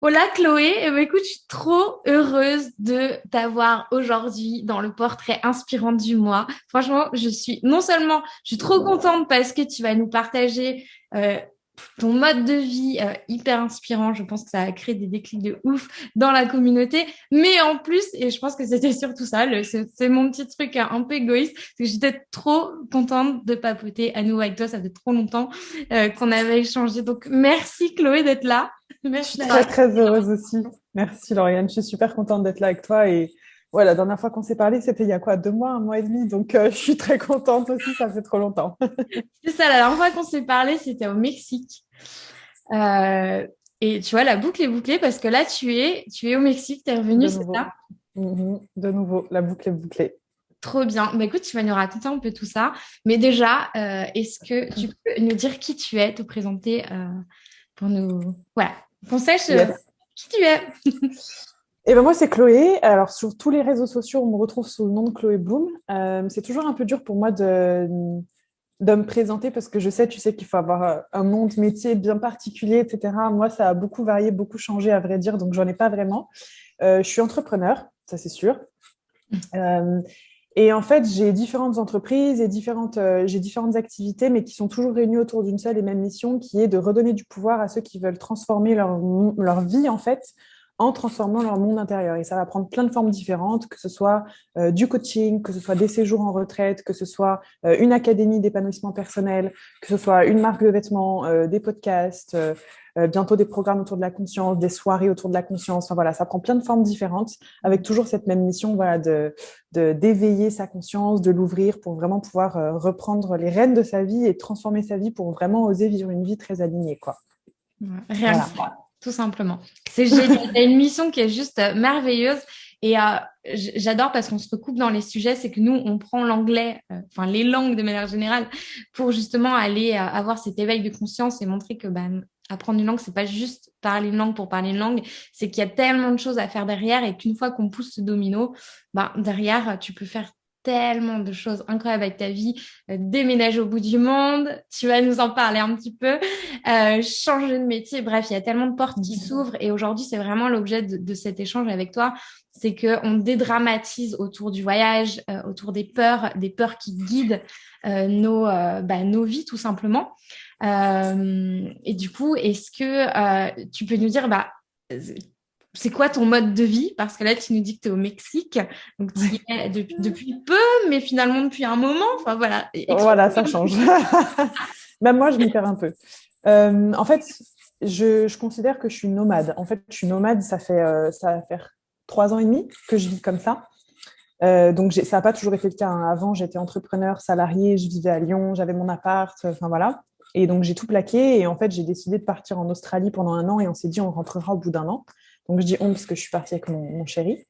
Hola Chloé, eh ben, écoute, je suis trop heureuse de t'avoir aujourd'hui dans le portrait inspirant du mois. Franchement, je suis non seulement, je suis trop contente parce que tu vas nous partager euh, ton mode de vie euh, hyper inspirant. Je pense que ça a créé des déclics de ouf dans la communauté. Mais en plus, et je pense que c'était surtout ça, c'est mon petit truc un peu égoïste, que j'étais trop contente de papoter à nouveau avec toi. Ça fait trop longtemps euh, qu'on avait échangé. Donc, merci Chloé d'être là. Merci. Je suis très, très heureuse aussi. Merci Lauriane. Je suis super contente d'être là avec toi et voilà, la dernière fois qu'on s'est parlé, c'était il y a quoi Deux mois, un mois et demi. Donc, euh, je suis très contente aussi, ça fait trop longtemps. c'est ça, la dernière fois qu'on s'est parlé, c'était au Mexique. Euh, et tu vois, la boucle est bouclée parce que là, tu es, tu es au Mexique, tu es revenu, c'est ça? Mhm. De nouveau, la boucle est bouclée. Trop bien. Bah, écoute, tu vas nous raconter un peu tout ça. Mais déjà, euh, est-ce que tu peux nous dire qui tu es, te présenter pour nous... Voilà, qu'on sache qui tu es? Et ben moi, c'est Chloé. Alors, sur tous les réseaux sociaux, on me retrouve sous le nom de Chloé Bloom. Euh, c'est toujours un peu dur pour moi de, me présenter parce que je sais, tu sais qu'il faut avoir un nom de métier bien particulier, etc. Moi, ça a beaucoup varié, beaucoup changé, à vrai dire, donc j'en ai pas vraiment. Euh, je suis entrepreneur, ça c'est sûr. Euh, et en fait, j'ai différentes entreprises et différentes, j'ai différentes activités, mais qui sont toujours réunies autour d'une seule et même mission, qui est de redonner du pouvoir à ceux qui veulent transformer leur, leur vie, en fait, en transformant leur monde intérieur. Et ça va prendre plein de formes différentes, que ce soit euh, du coaching, que ce soit des séjours en retraite, que ce soit euh, une académie d'épanouissement personnel, que ce soit une marque de vêtements, euh, des podcasts, bientôt des programmes autour de la conscience, des soirées autour de la conscience. Enfin, voilà, ça prend plein de formes différentes, avec toujours cette même mission voilà, de d'éveiller sa conscience, de l'ouvrir pour vraiment pouvoir reprendre les rênes de sa vie et transformer sa vie pour vraiment oser vivre une vie très alignée. Quoi. Rien tout simplement. C'est génial. une mission qui est juste euh, merveilleuse. Et euh, j'adore parce qu'on se recoupe dans les sujets, c'est que nous, on prend l'anglais, euh, enfin les langues de manière générale, pour justement aller avoir cet éveil de conscience et montrer que ben, apprendre une langue, c'est pas juste parler une langue pour parler une langue, c'est qu'il y a tellement de choses à faire derrière et qu'une fois qu'on pousse ce domino, ben, derrière, tu peux faire tellement de choses incroyables avec ta vie. Euh, déménager au bout du monde, tu vas nous en parler un petit peu. Euh, changer de métier, bref, il y a tellement de portes qui s'ouvrent. Et aujourd'hui, c'est vraiment l'objet de, cet échange avec toi. C'est qu'on dédramatise autour du voyage, euh, autour des peurs, des peurs qui guident nos, bah, nos vies tout simplement. et du coup, est-ce que tu peux nous dire, bah, c'est quoi ton mode de vie? Parce que là, tu nous dis que tu es au Mexique, donc tu y es depuis, peu, mais finalement depuis un moment. Enfin voilà. Voilà, ça change. Même moi, je m'y perds un peu. Euh, en fait, je, considère que je suis nomade. En fait, je suis nomade, ça fait euh, ça va faire trois ans et demi que je vis comme ça. Euh, donc ça n'a pas toujours été le cas. Hein. Avant, j'étais entrepreneur, salarié, je vivais à Lyon, j'avais mon appart, enfin voilà. Et donc j'ai tout plaqué et en fait j'ai décidé de partir en Australie pendant un an et on s'est dit on rentrera au bout d'un an. Donc je dis on parce que je suis partie avec mon, chéri.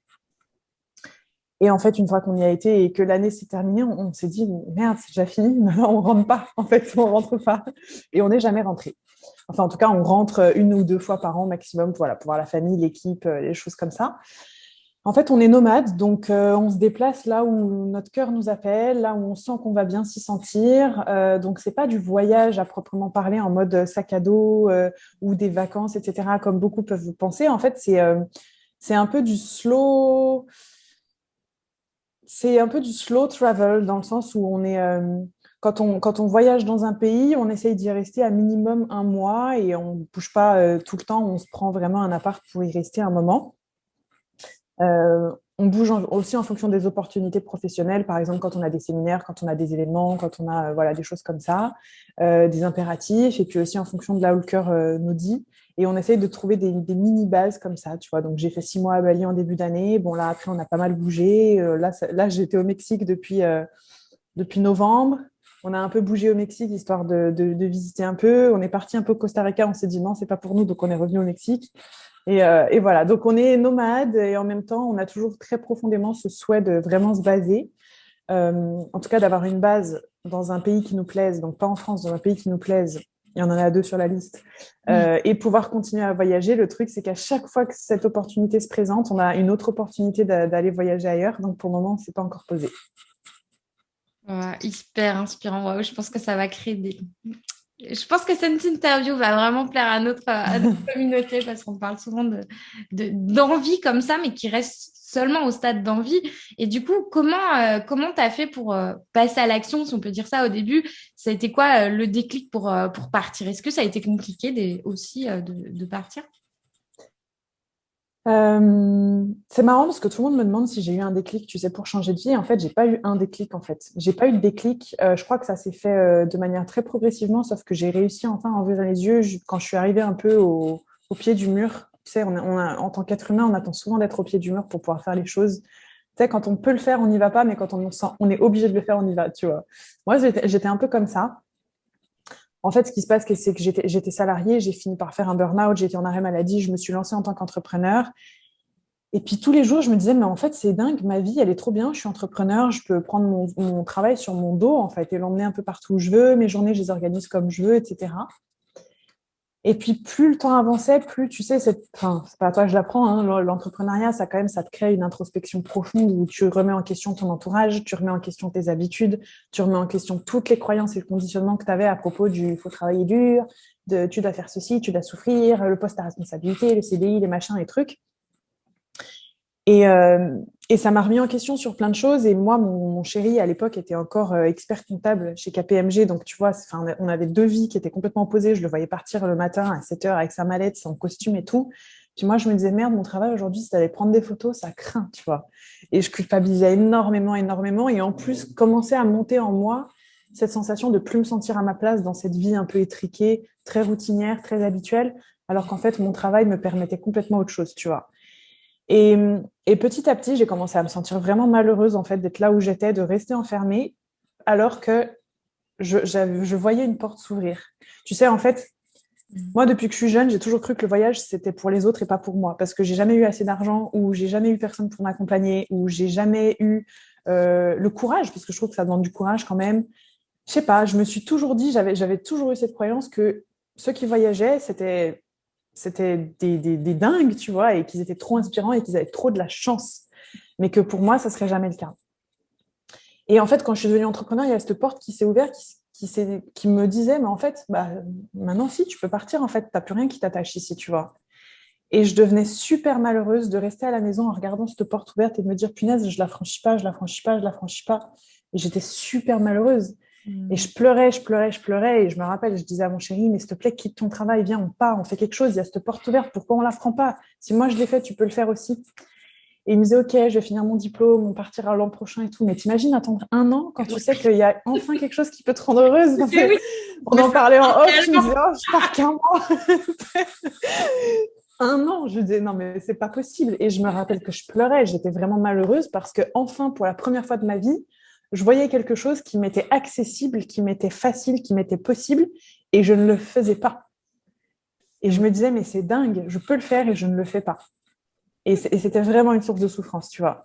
Et en fait, une fois qu'on y a été et que l'année s'est terminée, on, s'est dit merde, c'est déjà fini, maintenant on rentre pas. En fait, on rentre pas. Et on n'est jamais rentré. Enfin, en tout cas, on rentre une ou deux fois par an maximum pour voir la famille, l'équipe, euh, les choses comme ça. En fait, on est nomade, donc euh, on se déplace là où notre cœur nous appelle, là où on sent qu'on va bien s'y sentir. Euh, donc, c'est pas du voyage à proprement parler en mode sac à dos euh, ou des vacances, etc., comme beaucoup peuvent penser. En fait, c'est c'est un peu du slow. C'est un peu du slow travel dans le sens où on est quand on, quand on voyage dans un pays, on essaye d'y rester à minimum un mois et on ne bouge pas tout le temps. On se prend vraiment un appart pour y rester un moment. Euh, on bouge aussi en fonction des opportunités professionnelles, par exemple quand on a des séminaires, quand on a des événements, quand on a euh, voilà, des choses comme ça, euh, des impératifs, et puis aussi en fonction de là où le cœur nous dit. Et on essaye de trouver des, mini-bases comme ça, tu vois. Donc, j'ai fait six mois à Bali en début d'année. Bon, là, après, on a pas mal bougé. là, là j'étais au Mexique depuis, depuis novembre. On a un peu bougé au Mexique, histoire de, de visiter un peu. On est parti un peu au Costa Rica. On s'est dit non, c'est pas pour nous, donc on est revenu au Mexique. Euh, et, voilà, donc on est nomade et en même temps, on a toujours très profondément ce souhait de vraiment se baser, euh, en tout cas d'avoir une base dans un pays qui nous plaise, donc pas en France, dans un pays qui nous plaise, il y en a deux sur la liste, euh, et pouvoir continuer à voyager. Le truc, c'est qu'à chaque fois que cette opportunité se présente, on a une autre opportunité d'aller voyager ailleurs, donc pour le moment, c'est pas encore posé. hyper inspirant, je pense que ça va créer des je pense que cette interview va vraiment plaire à notre, communauté parce qu'on parle souvent d'envie de, d'envie comme ça, mais qui reste seulement au stade d'envie. Et du coup, comment euh, comment tu as fait pour euh, passer à l'action, si on peut dire ça au début? Ça a été quoi euh, le déclic pour, pour partir? Est-ce que ça a été compliqué aussi de, de, partir? C'est marrant parce que tout le monde me demande si j'ai eu un déclic, tu sais, pour changer de vie. En fait, j'ai pas eu un déclic. En fait, j'ai pas eu de déclic. je crois que ça s'est fait de manière très progressivement, sauf que j'ai réussi enfin à ouvrir les yeux quand je suis arrivée un peu au, pied du mur tu sais, en tant qu'être humain, on attend souvent d'être au pied du mur pour pouvoir faire les choses. Tu sais, quand on peut le faire, on n'y va pas, mais quand on, on est obligé de le faire, on y va, tu vois. Moi, j'étais un peu comme ça. En fait, ce qui se passe, c'est que j'étais salariée, j'ai fini par faire un burn-out, j'étais en arrêt maladie, je me suis lancée en tant qu'entrepreneur. Et puis tous les jours, je me disais, mais en fait, c'est dingue, ma vie, elle est trop bien, je suis entrepreneur, je peux prendre mon, mon travail sur mon dos, en fait, et l'emmener un peu partout où je veux, mes journées, je les organise comme je veux, etc. Et puis, plus le temps avançait, plus, tu sais, c'est, pas à toi que je l'apprends, hein, l'entrepreneuriat, ça quand même, ça te crée une introspection profonde où tu remets en question ton entourage, tu remets en question tes habitudes, tu remets en question toutes les croyances et le conditionnement que tu avais à propos du faut travailler dur, tu dois faire ceci, tu dois souffrir, le poste à responsabilité, le CDI, les machins, les trucs. Et, euh, et ça m'a remis en question sur plein de choses. Et moi, mon, chéri, à l'époque, était encore euh, expert comptable chez KPMG. Donc, tu vois, on avait deux vies qui étaient complètement opposées. Je le voyais partir le matin à 7 heures avec sa mallette, son costume et tout. Puis moi, je me disais, merde, mon travail aujourd'hui, c'est d'aller prendre des photos, ça craint, tu vois. Et je culpabilisais énormément, énormément. Et en plus, commençait à monter en moi cette sensation de plus me sentir à ma place dans cette vie un peu étriquée, très routinière, très habituelle, alors qu'en fait, mon travail me permettait complètement autre chose, tu vois. Et, petit à petit, j'ai commencé à me sentir vraiment malheureuse en fait d'être là où j'étais, de rester enfermée, alors que je, je voyais une porte s'ouvrir. Tu sais, en fait, moi, depuis que je suis jeune, j'ai toujours cru que le voyage, c'était pour les autres et pas pour moi, parce que j'ai jamais eu assez d'argent, ou j'ai jamais eu personne pour m'accompagner, ou j'ai jamais eu euh, le courage, parce que je trouve que ça demande du courage quand même. Je sais pas, je me suis toujours dit, j'avais toujours eu cette croyance que ceux qui voyageaient, c'était c'était des, des, dingues, tu vois, et qu'ils étaient trop inspirants et qu'ils avaient trop de la chance. Mais que pour moi, ça serait jamais le cas. Et en fait, quand je suis devenue entrepreneur, il y a cette porte qui s'est ouverte, qui, qui, me disait, mais en fait, bah, maintenant, si, tu peux partir, en fait, tu n'as plus rien qui t'attache ici, tu vois. Et je devenais super malheureuse de rester à la maison en regardant cette porte ouverte et de me dire, punaise, je la franchis pas, je la franchis pas, je la franchis pas. Et j'étais super malheureuse. Et je pleurais, je pleurais, je pleurais. Et je me rappelle, je disais à mon chéri, mais s'il te plaît, quitte ton travail, viens, on part, on fait quelque chose. Il y a cette porte ouverte, pourquoi on ne la prend pas? Si moi je l'ai fait, tu peux le faire aussi. Et il me disait, OK, je vais finir mon diplôme, on partira l'an prochain et tout. Mais t'imagines attendre un an quand tu sais qu'il y a enfin quelque chose qui peut te rendre heureuse? On en parlait en off, je me disais, oh, je pars qu'un mois. un an, je disais, non, mais c'est pas possible. Et je me rappelle que je pleurais, j'étais vraiment malheureuse parce que enfin, pour la première fois de ma vie, je voyais quelque chose qui m'était accessible, qui m'était facile, qui m'était possible, et je ne le faisais pas. Et je me disais, mais c'est dingue, je peux le faire et je ne le fais pas. Et c'était vraiment une source de souffrance, tu vois.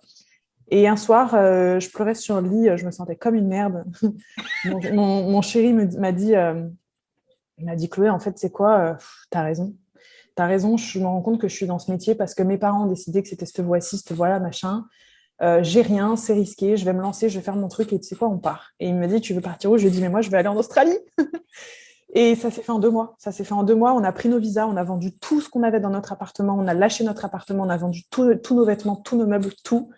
Et un soir, euh, je pleurais sur le lit, je me sentais comme une merde. mon, chéri m'a dit, euh, m'a dit, Chloé, en fait, c'est quoi euh, T'as raison. T'as raison, je me rends compte que je suis dans ce métier parce que mes parents ont décidé que c'était cette voix-ci, cette voix-là, machin. Euh, j'ai rien, c'est risqué, je vais me lancer, je vais faire mon truc et tu sais quoi, on part. Et il me dit, tu veux partir où? Je lui dis, mais moi, je vais aller en Australie. et ça s'est fait en deux mois. Ça s'est fait en deux mois. On a pris nos visas, on a vendu tout ce qu'on avait dans notre appartement, on a lâché notre appartement, on a vendu tous nos vêtements, tous nos meubles, tout.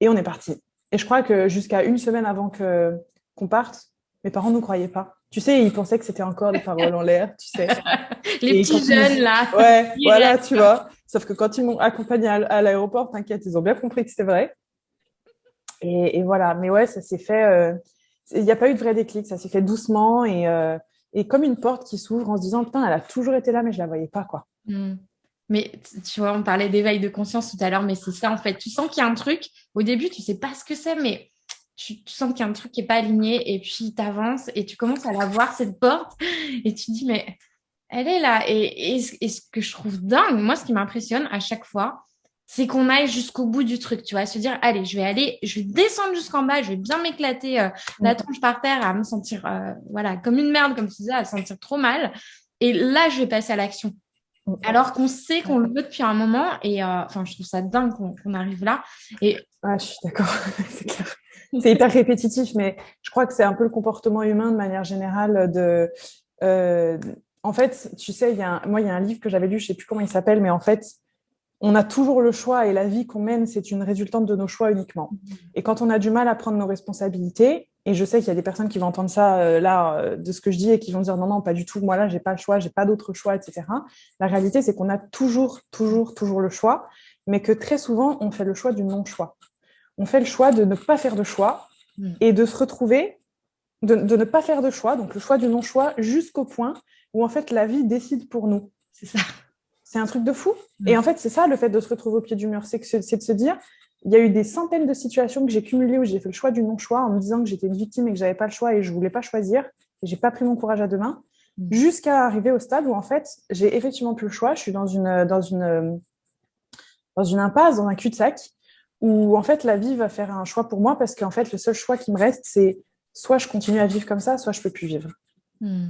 Et on est parti. Et je crois que jusqu'à une semaine avant qu'on parte, mes parents ne croyaient pas. Tu sais, ils pensaient que c'était encore des paroles en l'air, tu sais. Les petits jeunes, là. Ouais, voilà, tu vois. Sauf que quand ils m'ont accompagné à, l'aéroport, t'inquiète, ils ont bien compris que c'était vrai. Et, voilà. Mais ouais, ça s'est fait. Euh, il n'y a pas eu de vrai déclic. Ça s'est fait doucement et, euh, et comme une porte qui s'ouvre en se disant putain, elle a toujours été là, mais je la voyais pas. Hmm. Mais tu vois, on parlait d'éveil de conscience tout à l'heure, mais c'est ça en fait. Tu sens qu'il y a un truc. Au début, tu sais pas ce que c'est, mais tu, sens qu'il y a un truc qui est pas aligné et puis tu avances et tu commences à la voir cette porte et tu dis mais elle est là. Et, ce que je trouve dingue, moi, ce qui m'impressionne à chaque fois, c'est qu'on aille jusqu'au bout du truc, tu vois, se dire, allez, je vais aller, je vais descendre jusqu'en bas, je vais bien m'éclater euh, la tronche par terre, à me sentir, euh, voilà, comme une merde, comme tu disais, à se sentir trop mal. Et là, je vais passer à l'action. Alors qu'on sait qu'on le veut depuis un moment, et euh, enfin, je trouve ça dingue qu'on arrive là. Et ah, je suis d'accord, c'est clair. C'est hyper répétitif, mais je crois que c'est un peu le comportement humain de manière générale de en fait, tu sais, y a moi, il y a un livre que j'avais lu, je ne sais plus comment il s'appelle, mais en fait, on a toujours le choix et la vie qu'on mène, c'est une résultante de nos choix uniquement. Et quand on a du mal à prendre nos responsabilités, et je sais qu'il y a des personnes qui vont entendre ça euh, là euh, de ce que je dis et qui vont dire non, non, pas du tout, moi là, j'ai pas le choix, j'ai pas d'autre choix, etc. La réalité, c'est qu'on a toujours, toujours, toujours le choix, mais que très souvent, on fait le choix du non-choix. On fait le choix de ne pas faire de choix mm. et de se retrouver, de, de ne pas faire de choix, donc le choix du non-choix, jusqu'au point où en fait la vie décide pour nous. C'est ça. C'est un truc de fou. Et en fait, c'est ça le fait de se retrouver au pied du mur, c'est de se dire, il y a eu des centaines de situations que j'ai cumulées où j'ai fait le choix du non-choix en me disant que j'étais une victime et que j'avais pas le choix et je voulais pas choisir. Et j'ai pas pris mon courage à deux mains, mm. jusqu'à arriver au stade où en fait, j'ai effectivement plus le choix. Je suis dans une dans une dans une impasse, dans un cul-de-sac, où en fait la vie va faire un choix pour moi parce qu'en fait le seul choix qui me reste, c'est soit je continue à vivre comme ça, soit je peux plus vivre. Mm.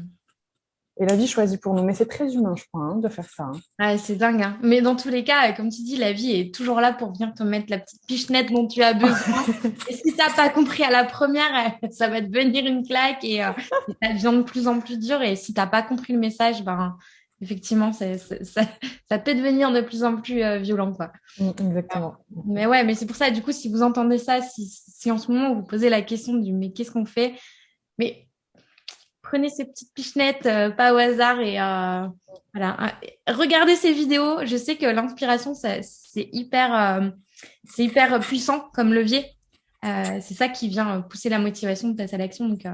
Et la vie choisit pour nous. Mais c'est très humain, je crois, hein, de faire ça. Hein. c'est dingue. Hein. Mais dans tous les cas, comme tu dis, la vie est toujours là pour venir te mettre la petite pichenette dont tu as besoin. et si tu n'as pas compris à la première, ça va te venir une claque et, euh, ça devient de plus en plus dur. Et si tu n'as pas compris le message, ben, effectivement, ça, ça, peut devenir de plus en plus euh, violent. Quoi. Mm, exactement. Mais ouais, mais c'est pour ça, du coup, si vous entendez ça, si, si en ce moment vous posez la question du mais qu'est-ce qu'on fait? Mais prenez ces petites pichenettes, euh, pas au hasard et euh, voilà. Regardez ces vidéos. Je sais que l'inspiration, c'est hyper, euh, hyper puissant comme levier. c'est ça qui vient pousser la motivation de ta sélection. Donc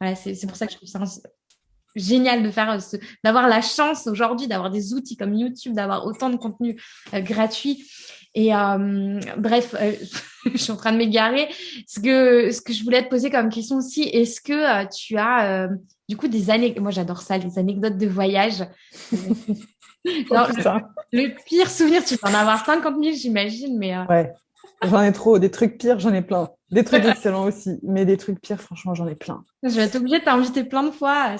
voilà, c'est pour ça que je trouve ça génial d'avoir la chance aujourd'hui d'avoir des outils comme YouTube, d'avoir autant de contenu gratuit. Et bref, je suis en train de m'égarer. Ce que, ce que je voulais te poser comme question aussi, est-ce que tu as du coup, des années, moi j'adore ça, les anecdotes de voyage. Oh, le, pire souvenir, tu peux en avoir 50 000, j'imagine, mais. Euh, ouais, j'en ai trop. Des trucs pires, j'en ai plein. Des trucs excellents aussi, mais des trucs pires, franchement, j'en ai plein. Je vais être obligée de t'inviter plein de fois.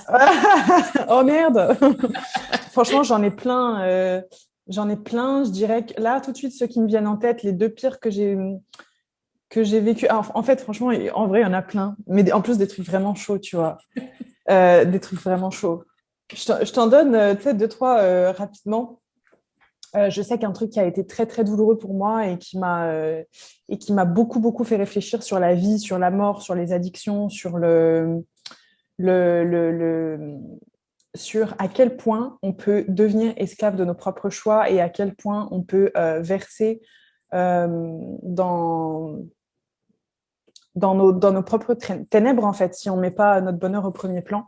oh merde Franchement, j'en ai plein. Euh, j'en ai plein. Je dirais que là, tout de suite, ceux qui me viennent en tête, les deux pires que j'ai que j'ai vécu. En fait, franchement, en vrai, il y en a plein. Mais en plus, des trucs vraiment chauds, tu vois. Euh, des trucs vraiment chauds. Je t'en donne euh, peut-être deux, trois euh, rapidement. je sais qu'un truc qui a été très, très douloureux pour moi et qui m'a et qui m'a beaucoup, beaucoup fait réfléchir sur la vie, sur la mort, sur les addictions, sur le, le, le, le sur à quel point on peut devenir esclave de nos propres choix et à quel point on peut verser dans, dans nos, dans nos propres ténèbres, en fait, si on ne met pas notre bonheur au premier plan.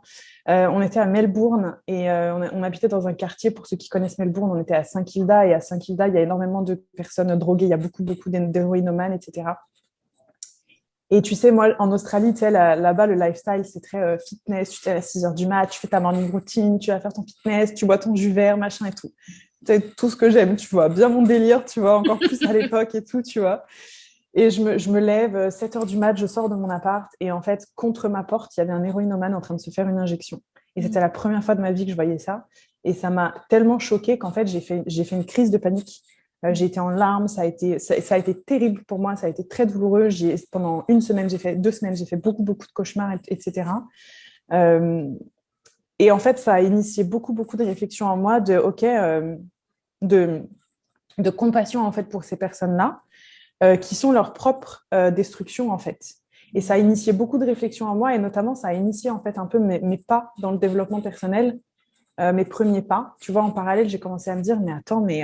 Euh, on était à Melbourne et euh, on, habitait dans un quartier, pour ceux qui connaissent Melbourne, on était à Saint-Kilda et à Saint-Kilda, il y a énormément de personnes droguées, il y a beaucoup, beaucoup d'héroïnomanes, etc. Et tu sais, moi, en Australie, tu sais, là-bas, le lifestyle, c'est très euh, fitness. Tu te à 6 heures du mat, tu fais ta morning routine, tu vas faire ton fitness, tu bois ton jus vert, machin et tout. C'est tout ce que j'aime, tu vois. Bien mon délire, tu vois, encore plus à l'époque et tout, tu vois. Et je me, je me lève, 7 euh, heures du mat, je sors de mon appart et en fait, contre ma porte, il y avait un héroïnomane en train de se faire une injection. Et c'était mmh. la première fois de ma vie que je voyais ça. Et ça m'a tellement choquée qu'en fait, j'ai fait, j'ai fait une crise de panique. Euh, été en larmes, ça a été, ça, a été terrible pour moi, ça a été très douloureux. Pendant une semaine, j'ai fait deux semaines, j'ai fait beaucoup, beaucoup de cauchemars, etc. Euh, et en fait, ça a initié beaucoup, beaucoup de réflexions en moi de, ok, de, de compassion en fait pour ces personnes-là. Euh, qui sont leur propre euh, destruction en fait. Et ça a initié beaucoup de réflexions en moi et notamment ça a initié en fait un peu mes, pas dans le développement personnel, euh, mes premiers pas. Tu vois, en parallèle, j'ai commencé à me dire mais attends, mais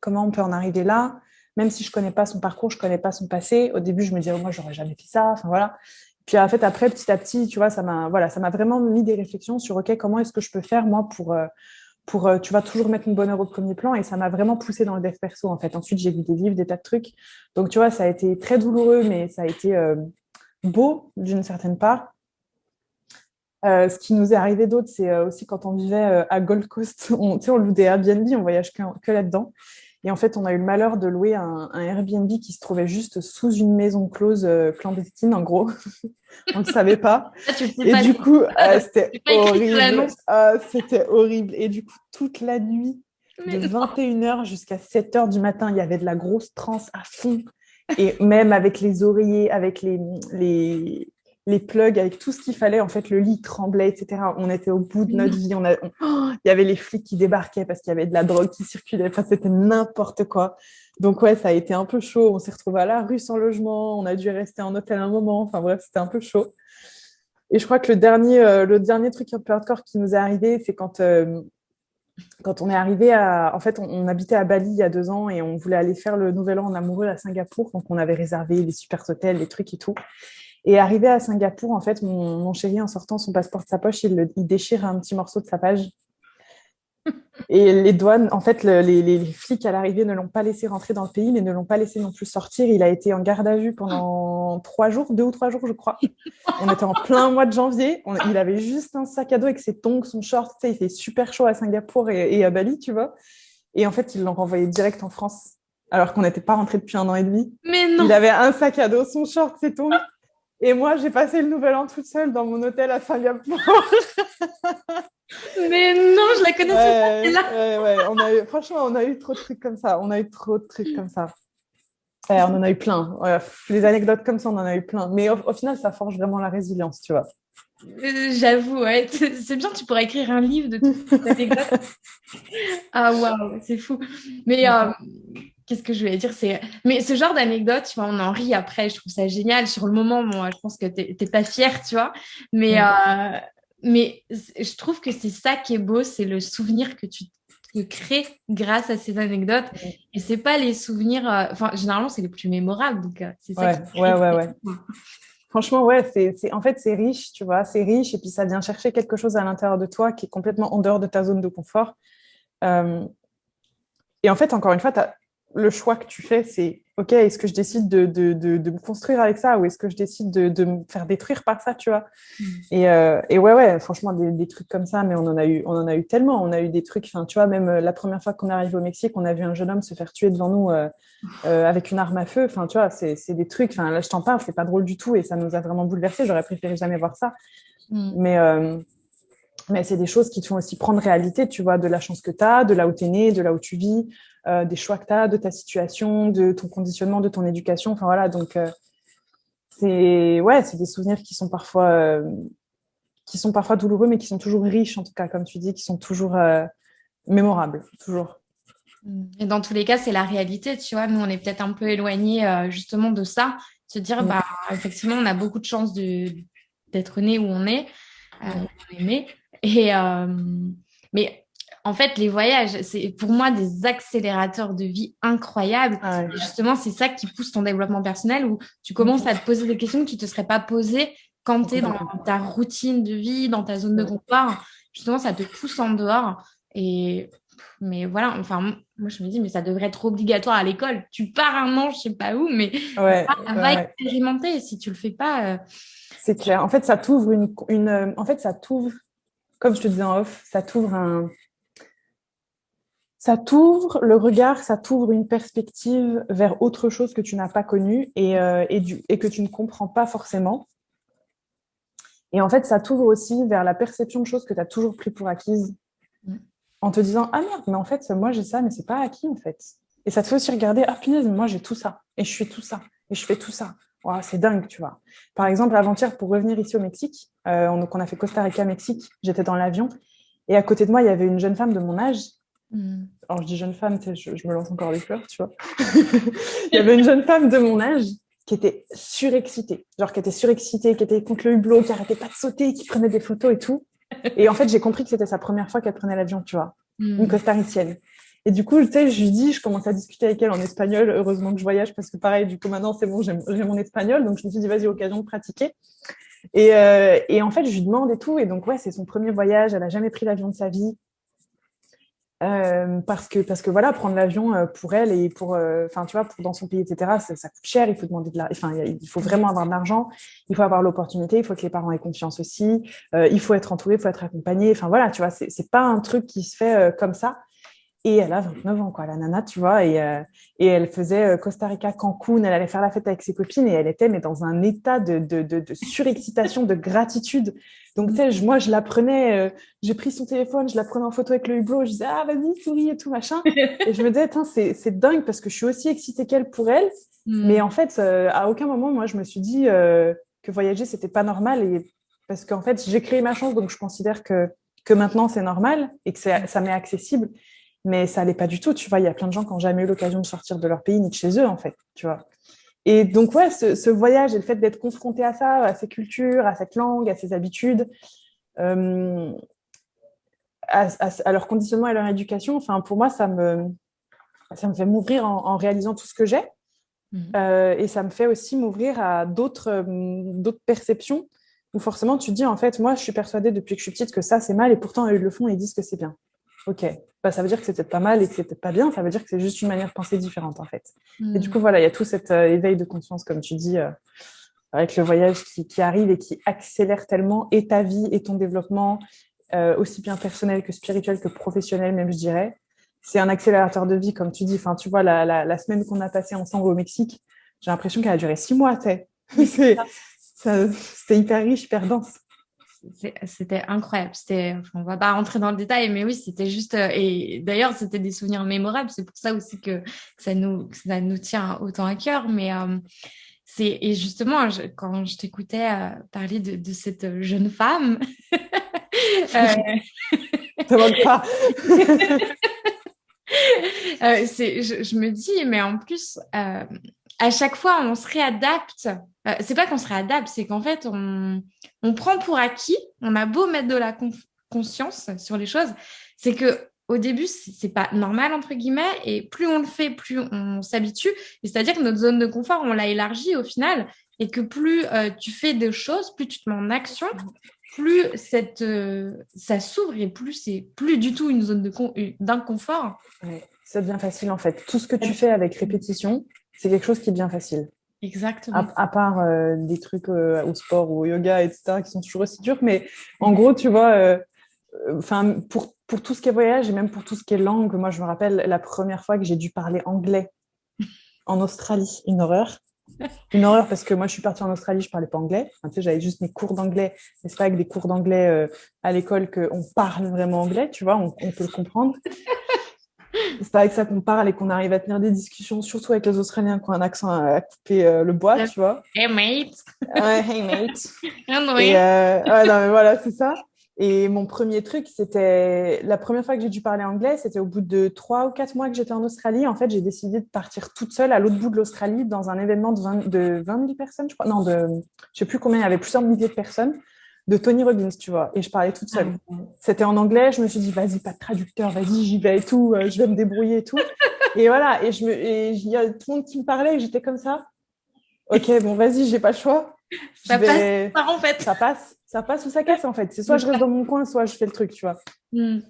comment on peut en arriver là Même si je connais pas son parcours, je connais pas son passé. Au début, je me disais moi j'aurais jamais fait ça. Enfin voilà. Puis en fait après petit à petit, tu vois, ça m'a voilà, ça m'a vraiment mis des réflexions sur ok comment est-ce que je peux faire moi pour pour, euh, tu vas toujours mettre une bonheur au premier plan et ça m'a vraiment poussé dans le dev perso en fait. Ensuite, j'ai vu des livres, des tas de trucs. Donc, tu vois, ça a été très douloureux, mais ça a été euh, beau d'une certaine part. Euh, ce qui nous est arrivé d'autre, c'est aussi quand on vivait à Gold Coast, on, on loue des Airbnb, on voyage que là-dedans. Et en fait, on a eu le malheur de louer un, Airbnb qui se trouvait juste sous une maison close euh, clandestine, en gros. on ne le savait pas. Ah, et du coup, euh, c'était horrible. Ah, c'était horrible. Et du coup, toute la nuit, de 21h jusqu'à 7h du matin, il y avait de la grosse transe à fond. Et même avec les oreillers, avec les, les, les plugs avec tout ce qu'il fallait. En fait, le lit tremblait, etc. On était au bout de notre vie. On a... Oh, il y avait les flics qui débarquaient parce qu'il y avait de la drogue qui circulait. Enfin, c'était n'importe quoi. Donc, ouais, ça a été un peu chaud. On s'est retrouvé à la rue sans logement. On a dû rester en hôtel un moment. Enfin, bref, c'était un peu chaud. Et je crois que le dernier, euh, le dernier truc un peu hardcore qui nous est arrivé, c'est quand, euh, quand on est arrivé à. En fait, on, habitait à Bali il y a deux ans et on voulait aller faire le nouvel an en amoureux à Singapour. Donc, on avait réservé les super hôtels, les trucs et tout. Et arrivé à Singapour, en fait, mon, chéri, en sortant son passeport de sa poche, il, il, déchire un petit morceau de sa page. Et les douanes, en fait, les, flics à l'arrivée ne l'ont pas laissé rentrer dans le pays, mais ne l'ont pas laissé non plus sortir. Il a été en garde à vue pendant trois jours, deux ou trois jours, je crois. On était en plein mois de janvier. il avait juste un sac à dos avec ses tongs, son short. Tu sais, il fait super chaud à Singapour et, à Bali, tu vois. Et en fait, ils l'ont renvoyé direct en France, alors qu'on n'était pas rentré depuis un an et demi. Mais non Il avait un sac à dos, son short, ses tongs. Et moi, j'ai passé le nouvel an toute seule dans mon hôtel à Singapour. Mais non, je la connaissais pas. Là. On a eu, franchement, on a eu trop de trucs comme ça. On a eu trop de trucs comme ça. on en a eu plein. les anecdotes comme ça, on en a eu plein. Mais au, final, ça forge vraiment la résilience, tu vois. Euh, j'avoue, ouais. c'est bien, tu pourrais écrire un livre de toutes ces anecdotes. ah waouh, c'est fou. Mais euh, qu'est-ce que je voulais dire c'est mais ce genre d'anecdote tu vois on en rit après je trouve ça génial sur le moment moi je pense que t'es pas fière tu vois mais euh, mais je trouve que c'est ça qui est beau c'est le souvenir que tu crées grâce à ces anecdotes. Et c'est pas les souvenirs euh, enfin généralement c'est les plus mémorables donc euh, c'est ça ouais, ouais, ouais, Franchement, ouais, c'est, en fait, c'est riche, tu vois, c'est riche, et puis ça vient chercher quelque chose à l'intérieur de toi qui est complètement en dehors de ta zone de confort. et en fait, encore une fois, tu as le choix que tu fais, c'est OK, est-ce que je décide de, me construire avec ça ou est-ce que je décide de, me faire détruire par ça, tu vois? Mm. euh, et, ouais, ouais, franchement, des, trucs comme ça, mais on en a eu, on en a eu tellement. On a eu des trucs, enfin, tu vois, même euh, la première fois qu'on est arrivé au Mexique, on a vu un jeune homme se faire tuer devant nous euh, avec une arme à feu. Enfin, tu vois, c'est des trucs, enfin, là, je t'en parle, c'est pas drôle du tout et ça nous a vraiment bouleversés. J'aurais préféré jamais voir ça. Mm. Mais. Mais c'est des choses qui te font aussi prendre réalité, tu vois, de la chance que tu as, de là où tu es né, de là où tu vis, euh, des choix que tu as, de ta situation, de ton conditionnement, de ton éducation. Enfin voilà, donc euh, c'est ouais, c'est des souvenirs qui sont parfois euh, qui sont parfois douloureux, mais qui sont toujours riches en tout cas, comme tu dis, qui sont toujours mémorables, toujours. Et dans tous les cas, c'est la réalité, tu vois. Nous, on est peut-être un peu éloignés justement de ça, se dire, bah, effectivement, on a beaucoup de chance d'être né où on est, on est né. Et, mais en fait, les voyages, c'est pour moi des accélérateurs de vie incroyables. Ah justement, c'est ça qui pousse ton développement personnel où tu commences à te poser des questions que tu ne te serais pas posées quand tu es dans ta routine de vie, dans ta zone de confort. Justement, ça te pousse en dehors. Et mais voilà, enfin, moi je me dis, mais ça devrait être obligatoire à l'école. Tu pars un an, je sais pas où, mais ouais, va, expérimenter. Si tu le fais pas. Euh, c'est clair. En fait, ça t'ouvre une, une, En fait, ça t'ouvre, comme je te disais en off, ça t'ouvre un, ça t'ouvre le regard, ça t'ouvre une perspective vers autre chose que tu n'as pas connu et, euh, et, que tu ne comprends pas forcément. Et en fait, ça t'ouvre aussi vers la perception de choses que tu as toujours pris pour acquises mm. en te disant Ah merde, mais en fait, moi j'ai ça, mais c'est pas acquis en fait. Et ça te fait aussi regarder Ah punaise, moi j'ai tout ça, et je suis tout ça, et je fais tout ça. C'est dingue, tu vois. Par exemple, avant-hier, pour revenir ici au Mexique, euh, on, donc on a fait Costa Rica, Mexique, j'étais dans l'avion, et à côté de moi, il y avait une jeune femme de mon âge Hmm. Alors, je dis jeune femme, je, je, me lance encore des fleurs, tu vois. il y avait une jeune femme de mon âge qui était surexcitée. Genre, qui était surexcitée, qui était contre le hublot, qui arrêtait pas de sauter, qui prenait des photos et tout. Et en fait, j'ai compris que c'était sa première fois qu'elle prenait l'avion, tu vois. Hmm. Une costaricienne. Et du coup, tu sais, je lui dis, je commence à discuter avec elle en espagnol. Heureusement que je voyage parce que pareil, du coup, maintenant, c'est bon, j'ai mon espagnol. Donc, je me suis dit, vas-y, occasion de pratiquer. Et, euh, et, en fait, je lui demande et tout. Et donc, ouais, c'est son premier voyage. Elle a jamais pris l'avion de sa vie. Euh, parce que parce que voilà prendre l'avion euh, pour elle et pour enfin tu vois dans son pays etc ça, coûte cher il faut demander de la enfin il faut vraiment avoir de l'argent il faut avoir l'opportunité il faut que les parents aient confiance aussi il faut être entouré il faut être accompagné enfin voilà tu vois c'est pas un truc qui se fait comme ça et elle a 29 ans, quoi, la nana, tu vois. Et, euh, et elle faisait euh, Costa Rica, Cancun. Elle allait faire la fête avec ses copines et elle était mais dans un état de, de, de, de surexcitation, de gratitude. Donc, tu sais, moi, je la prenais, euh, j'ai pris son téléphone, je la prenais en photo avec le hublot. Je disais, ah, vas-y, souris et tout, machin. et je me disais, c'est dingue parce que je suis aussi excitée qu'elle pour elle. Hmm. Mais en fait, à aucun moment, moi, je me suis dit, que voyager, c'était pas normal. Et parce qu'en fait, j'ai créé ma chance, donc je considère que, que maintenant c'est normal et que ça m'est accessible. Mais ça n'allait pas du tout. Tu vois, il y a plein de gens qui n'ont jamais eu l'occasion de sortir de leur pays ni de chez eux, en fait. Tu vois. Et donc, ouais, ce, voyage et le fait d'être confronté à ça, à ces cultures, à cette langue, à ces habitudes, euh, à, leur conditionnement et à leur éducation, enfin, pour moi, ça me, ça me fait m'ouvrir en, réalisant tout ce que j'ai. Mmh. Euh, et ça me fait aussi m'ouvrir à d'autres euh, d'autres perceptions où forcément tu te dis, en fait, moi, je suis persuadée depuis que je suis petite que ça, c'est mal, et pourtant, ils le font et ils disent que c'est bien. Ok, bah, ça veut dire que c'était pas mal et que c'était pas bien, ça veut dire que c'est juste une manière de penser différente, en fait. Et du mmh. coup, voilà, il y a tout cet euh, éveil de conscience, comme tu dis, avec le voyage qui, qui, arrive et qui accélère tellement et ta vie et ton développement, aussi bien personnel que spirituel que professionnel, même, je dirais c'est un accélérateur de vie, comme tu dis. Enfin, tu vois, la, la, semaine qu'on a passée ensemble au Mexique, j'ai l'impression qu'elle a duré six mois, C'était hyper riche, hyper dense. C'était incroyable. C'était, on va pas rentrer dans le détail, mais oui, c'était juste. Euh, et d'ailleurs, c'était des souvenirs mémorables. C'est pour ça aussi que, ça, nous, ça nous tient autant à cœur. Mais euh, c'est et justement, quand je t'écoutais euh, parler de, de, cette jeune femme, euh... pas. Euh, je, me dis, mais en plus, à chaque fois, on se réadapte. Euh, c'est pas qu'on se réadapte, c'est qu'en fait, on, prend pour acquis, on a beau mettre de la conscience sur les choses, c'est que au début, c'est pas normal, entre guillemets, et plus on le fait, plus on s'habitue. C'est-à-dire que notre zone de confort, on l'a élargie au final, et que plus tu fais des choses, plus tu te mets en action, plus cette, euh, ça s'ouvre et plus c'est plus du tout une zone d'inconfort. Ouais, ça devient facile en fait. Tout ce que tu fais avec répétition, c'est quelque chose qui devient facile. Exactement. À, part euh, des trucs euh, au sport ou au yoga, etc., qui sont toujours aussi durs. Mais en gros, tu vois, enfin pour, pour tout ce qui est voyage et même pour tout ce qui est langue, moi, je me rappelle la première fois que j'ai dû parler anglais en Australie, une horreur. Une horreur parce que moi, je suis partie en Australie, je parlais pas anglais. sais, j'avais juste mes cours d'anglais, mais c'est pas avec des cours d'anglais euh, à l'école qu'on parle vraiment anglais, tu vois, on, peut le comprendre. C'est pas avec ça qu'on parle et qu'on arrive à tenir des discussions, surtout avec les Australiens qui ont un accent à, couper euh, le bois, tu vois. Hey mate. Ouais, hey mate. et, euh, ouais, non, mais voilà, c'est ça. Et mon premier truc, c'était la première fois que j'ai dû parler anglais, c'était au bout de trois ou quatre mois que j'étais en Australie. En fait, j'ai décidé de partir toute seule à l'autre bout de l'Australie dans un événement de, 20, de 20 personnes, je crois. Non, de, je sais plus combien, il y avait plusieurs milliers de personnes, de Tony Robbins, tu vois. Et je parlais toute seule. Ah c'était en anglais. Je me suis dit, vas-y, pas de traducteur, vas-y, j'y vais et tout, euh, je vais me débrouiller et tout. et voilà. Et il y a tout le monde qui me parlait et j'étais comme ça. Ok, bon, vas-y, j'ai pas le choix. Ça passe, en fait. Ça passe ça passe ou ça casse en fait. C'est soit je reste dans mon coin, soit je fais le truc, tu vois. Hmm.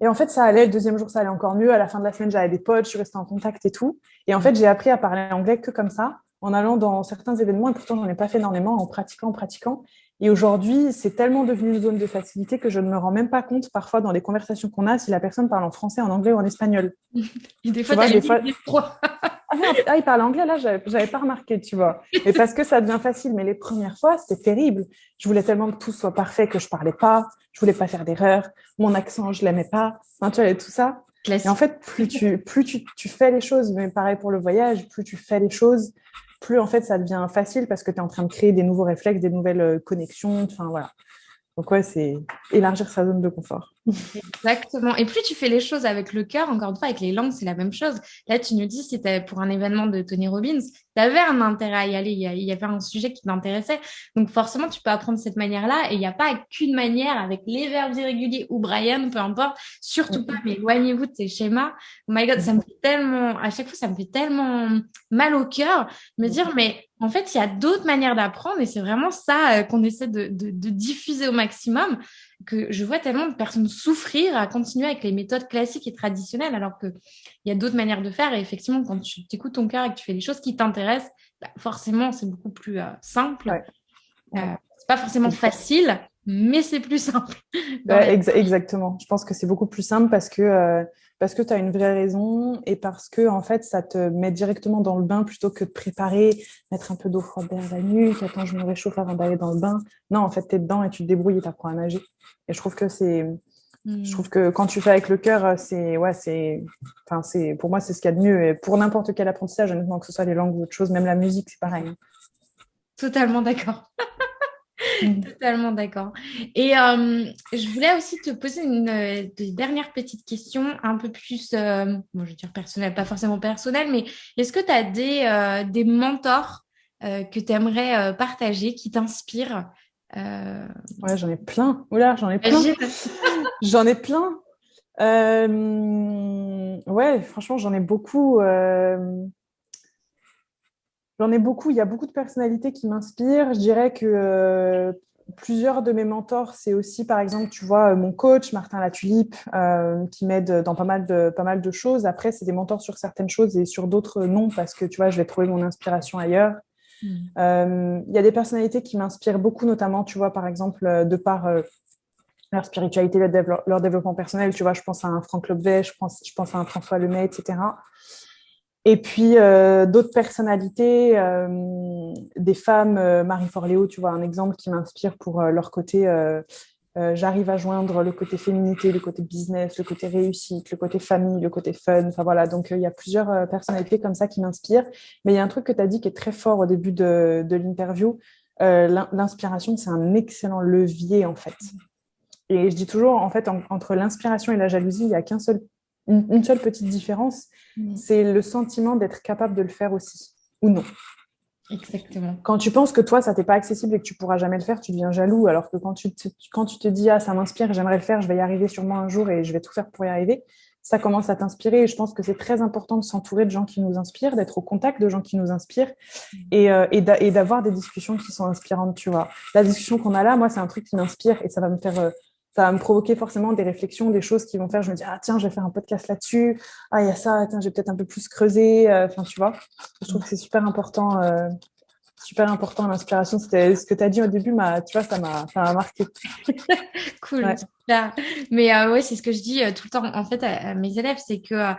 Et en fait, ça allait. Le deuxième jour, ça allait encore mieux. À la fin de la semaine, j'avais des potes, je suis restée en contact et tout. Et en fait, j'ai appris à parler anglais que comme ça, en allant dans certains événements. Et pourtant, j'en ai pas fait énormément, en pratiquant, en pratiquant. Et aujourd'hui, c'est tellement devenu une zone de facilité que je ne me rends même pas compte parfois dans les conversations qu'on a si la personne parle en français, en anglais ou en espagnol. des fois, tu des fois... ah, ah, il parle anglais, là, j'avais pas remarqué, tu vois. Mais parce que ça devient facile. Mais les premières fois, c'était terrible. Je voulais tellement que tout soit parfait que je parlais pas. Je voulais pas faire d'erreur. Mon accent, je l'aimais pas. Enfin, tu vois, tout ça. Et en fait, plus tu, plus tu, tu fais les choses, mais pareil pour le voyage, plus tu fais les choses, plus en fait ça devient facile parce que tu es en train de créer des nouveaux réflexes, des nouvelles euh, connexions. Enfin voilà. Donc ouais, c'est élargir sa zone de confort. Exactement. Et plus tu fais les choses avec le cœur, encore une fois, avec les langues, c'est la même chose. Là, tu nous dis, c'était pour un événement de Tony Robbins, tu avais un intérêt à y aller, il y avait un sujet qui t'intéressait. Donc forcément, tu peux apprendre de cette manière-là. Et il n'y a pas qu'une manière avec les verbes irréguliers ou Brian, peu importe. Surtout pas, mais éloignez-vous de ces schémas. Oh my God, ça me fait tellement, à chaque fois, ça me fait tellement mal au cœur, me dire, mais en fait, il y a d'autres manières d'apprendre et c'est vraiment ça euh, qu'on essaie de, diffuser au maximum que je vois tellement de personnes souffrir à continuer avec les méthodes classiques et traditionnelles alors qu'il y a d'autres manières de faire et effectivement, quand tu écoutes ton cœur et que tu fais les choses qui t'intéressent, bah, forcément, c'est beaucoup plus euh, simple. Euh, c'est pas forcément facile, mais c'est plus simple. exactement. Je pense que c'est beaucoup plus simple parce que, euh, parce que tu as une vraie raison et parce que en fait, ça te met directement dans le bain plutôt que de préparer, mettre un peu d'eau froide derrière la nuque, attends, je me réchauffe avant d'aller dans le bain. Non, en fait, tu es dedans et tu te débrouilles et tu apprends à nager. Et je trouve que c'est. Je hmm. trouve que quand tu fais avec le cœur, c'est ouais, c'est, enfin c'est, pour moi c'est ce qu'il y a de mieux. Et pour n'importe quel apprentissage, honnêtement, que ce soit les langues ou autre chose, même la musique, c'est pareil. Totalement d'accord. Totalement d'accord. Et euh, je voulais aussi te poser une, euh, dernière petite question, un peu plus, euh, je vais dire personnelle, pas forcément personnelle, mais est-ce que tu as des, des mentors que tu aimerais partager, qui t'inspirent Ouais, j'en ai plein. Oula, j'en ai plein. j'en ai plein. ouais, franchement, j'en ai beaucoup. J'en ai beaucoup. Il y a beaucoup de personnalités qui m'inspirent. Je dirais que euh, plusieurs de mes mentors, c'est aussi, par exemple, tu vois, mon coach, Martin Latulipe, euh, qui m'aide dans pas mal, de, pas mal de choses. Après, c'est des mentors sur certaines choses et sur d'autres, non, parce que, tu vois, je vais trouver mon inspiration ailleurs. Euh, il y a des personnalités qui m'inspirent beaucoup, notamment, tu vois, par exemple, de par leur spiritualité, leur, développement personnel. Tu vois, je pense à un Franck Lobvet, je pense, je pense à un François Lemay, etc. Et puis euh, d'autres personnalités, euh, des femmes, euh, Marie Forleo, tu vois, un exemple qui m'inspire pour leur côté. J'arrive à joindre le côté féminité, le côté business, le côté réussite, le côté famille, le côté fun. Enfin voilà, donc il y a plusieurs personnalités comme ça qui m'inspirent. Mais il y a un truc que tu as dit qui est très fort au début de l'interview. l'inspiration, c'est un excellent levier en fait. Et je dis toujours, en fait, entre l'inspiration et la jalousie, il n'y a qu'un seul une, seule petite différence, c'est le sentiment d'être capable de le faire aussi, ou non. Exactement. Quand tu penses que toi, ça t'est pas accessible et que tu pourras jamais le faire, tu deviens jaloux. Alors que quand tu te, quand tu te dis, ah, ça m'inspire, j'aimerais le faire, je vais y arriver sûrement un jour et je vais tout faire pour y arriver, ça commence à t'inspirer. Et je pense que c'est très important de s'entourer de gens qui nous inspirent, d'être au contact de gens qui nous inspirent mm. et, euh, et d'avoir des discussions qui sont inspirantes, tu vois. La discussion qu'on a là, moi, c'est un truc qui m'inspire et ça va me faire euh, ça va me provoquer forcément des réflexions, des choses qui vont faire, je me dis, ah tiens, je vais faire un podcast là-dessus, ah il y a ça, tiens, j'ai peut-être un peu plus creusé, euh, enfin tu vois, je trouve que c'est super important, euh, super important l'inspiration, c'était ce que tu as dit au début, tu vois, ça m'a marqué. cool, mais euh, ouais, c'est ce que je dis tout le temps en fait à, mes élèves, c'est que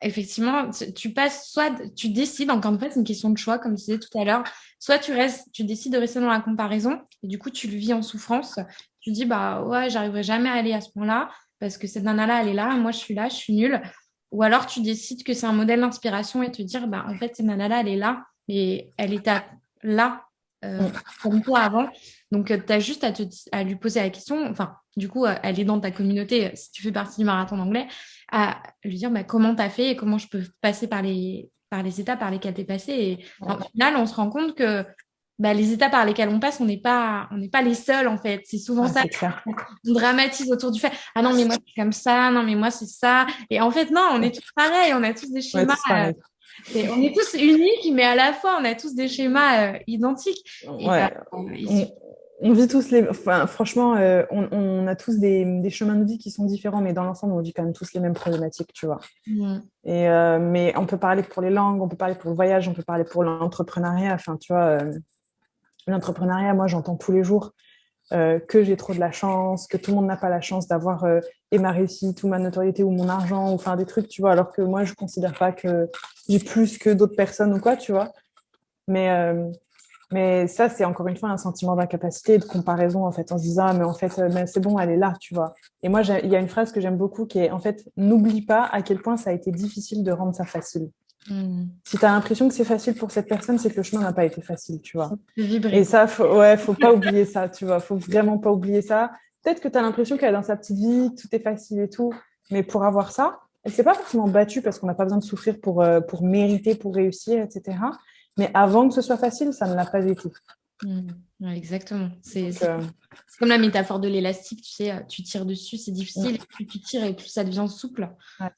effectivement, tu passes soit tu décides, encore une fois, c'est une question de choix, comme tu disais tout à l'heure, soit tu restes, tu décides de rester dans la comparaison et du coup tu le vis en souffrance, tu dis, bah ouais, j'arriverai jamais à aller à ce point-là parce que cette nana-là, elle est là, moi je suis là, je suis nulle. Ou alors tu décides que c'est un modèle d'inspiration et te dire, bah en fait, cette nana-là, elle est là et elle était là euh, comme toi avant. Donc, euh, tu as juste à, te, à lui poser la question, enfin, du coup, euh, elle est dans ta communauté, si tu fais partie du marathon d'anglais, à lui dire bah, comment tu as fait et comment je peux passer par les, par les étapes par lesquelles tu es passé. Et au final, on se rend compte que bah, les étapes par lesquelles on passe, on n'est pas, on n'est pas les seuls en fait. C'est souvent ça. On dramatise autour du fait. Ah non, mais moi c'est comme ça. Non, mais moi c'est ça. Et en fait, non, on est tous pareils. On a tous des schémas. Euh, on est tous uniques, mais à la fois, on a tous des schémas euh, identiques. Bah, on, vit tous les. Enfin, franchement, euh, on, a tous des, chemins de vie qui sont différents, mais dans l'ensemble, on vit quand même tous les mêmes problématiques, tu vois. Mmh. Et mais on peut parler pour les langues, on peut parler pour le voyage, on peut parler pour l'entrepreneuriat. Enfin, tu vois L'entrepreneuriat, moi, j'entends tous les jours euh, que j'ai trop de la chance, que tout le monde n'a pas la chance d'avoir euh, et ma réussite ou ma notoriété ou mon argent ou enfin des trucs, tu vois, alors que moi, je considère pas que j'ai plus que d'autres personnes ou quoi, tu vois. Mais, euh, mais ça, c'est encore une fois un sentiment d'incapacité, de comparaison, en fait, en se disant, ah, mais en fait, c'est bon, elle est là, tu vois. Et moi, il y a une phrase que j'aime beaucoup qui est, en fait, n'oublie pas à quel point ça a été difficile de rendre ça facile. Hmm. Si tu as l'impression que c'est facile pour cette personne, c'est que le chemin n'a pas été facile, tu vois. Et ça, faut, ouais, faut pas oublier ça, tu vois. Faut vraiment pas oublier ça. Peut-être que tu as l'impression qu'elle est dans sa petite vie, tout est facile et tout. Mais pour avoir ça, elle s'est pas forcément battue parce qu'on n'a pas besoin de souffrir pour, euh, pour mériter, pour réussir, etc. Mais avant que ce soit facile, ça ne l'a pas été. Mmh. Exactement. Euh, c'est comme la métaphore de l'élastique, tu sais, tu tires dessus, c'est difficile, plus tu tires et plus ça devient souple.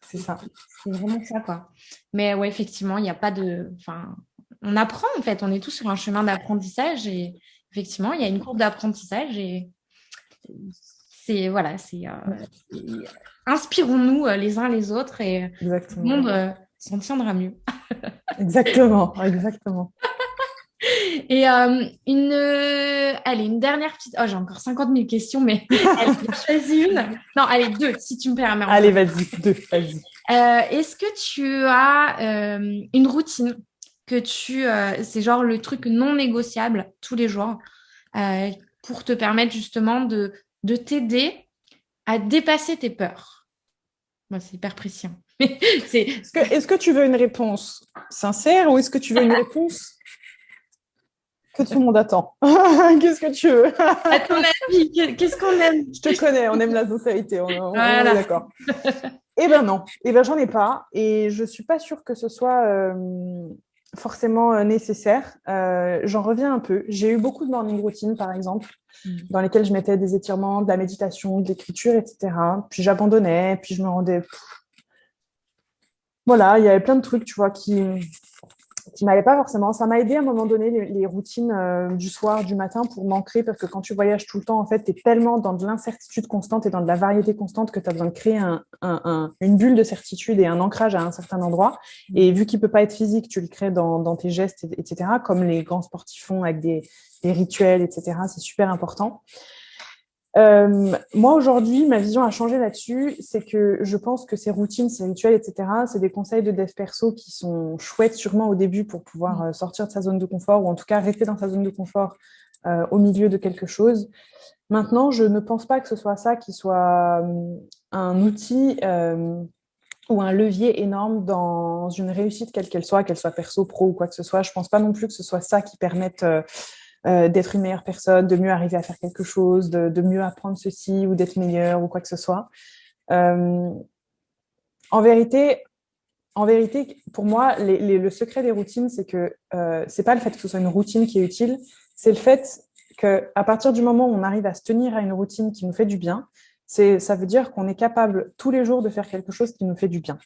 c'est ça. C'est vraiment ça, quoi. Mais ouais, effectivement, il n'y a pas de. Enfin, on apprend en fait, on est tous sur un chemin d'apprentissage et effectivement, il y a une courbe d'apprentissage et c'est voilà, c'est euh, inspirons-nous euh, les uns les autres et le monde s'en tiendra mieux. exactement, exactement. Et euh, une, euh, allez, une dernière petite. Oh, j'ai encore 50 000 questions, mais allez, choisis une. Non, allez, deux, si tu me permets. Allez, vas-y, deux, vas-y. Euh, est-ce que tu as une routine que tu. c'est genre le truc non négociable tous les jours pour te permettre justement de, de t'aider à dépasser tes peurs? Moi, c'est hyper précis. Hein. Est-ce que, est que tu veux une réponse sincère ou est-ce que tu veux une réponse que tout le monde attend. qu'est-ce que tu veux? À ton avis, qu'est-ce qu'on aime? Je te connais, on aime la sincérité, on, est d'accord. Eh ben non, eh ben j'en ai pas, et je suis pas sûre que ce soit euh, forcément euh, nécessaire. Euh, j'en reviens un peu. J'ai eu beaucoup de morning routines, par exemple, mm. dans lesquelles je mettais des étirements, de la méditation, de l'écriture, etc. Puis j'abandonnais, puis je me rendais... Voilà, il y avait plein de trucs, tu vois, qui qui m'allait pas forcément. Ça m'a aidé à un moment donné, les, routines euh, du soir, du matin, pour m'ancrer, parce que quand tu voyages tout le temps, en fait, tu es tellement dans de l'incertitude constante et dans de la variété constante que tu as besoin de créer une bulle de certitude et un ancrage à un certain endroit. Et vu qu'il peut pas être physique, tu le crées dans, tes gestes, etc., comme les grands sportifs font avec des, des rituels, etc. C'est super important. Euh, moi, aujourd'hui, ma vision a changé là-dessus. C'est que je pense que ces routines, ces rituels, etc., c'est des conseils de dev perso qui sont chouettes sûrement au début pour pouvoir mm. euh, sortir de sa zone de confort ou en tout cas rester dans sa zone de confort euh, au milieu de quelque chose. Maintenant, je ne pense pas que ce soit ça qui soit un outil ou un levier énorme dans une réussite quelle qu'elle soit, qu'elle soit perso, pro ou quoi que ce soit. Je ne pense pas non plus que ce soit ça qui permette euh, d'être une meilleure personne, de mieux arriver à faire quelque chose, de, mieux apprendre ceci ou d'être meilleur ou quoi que ce soit. Euh, en vérité, en vérité, pour moi, le secret des routines, c'est que euh, c'est pas le fait que ce soit une routine qui est utile, c'est le fait qu'à partir du moment où on arrive à se tenir à une routine qui nous fait du bien, ça veut dire qu'on est capable tous les jours de faire quelque chose qui nous fait du bien.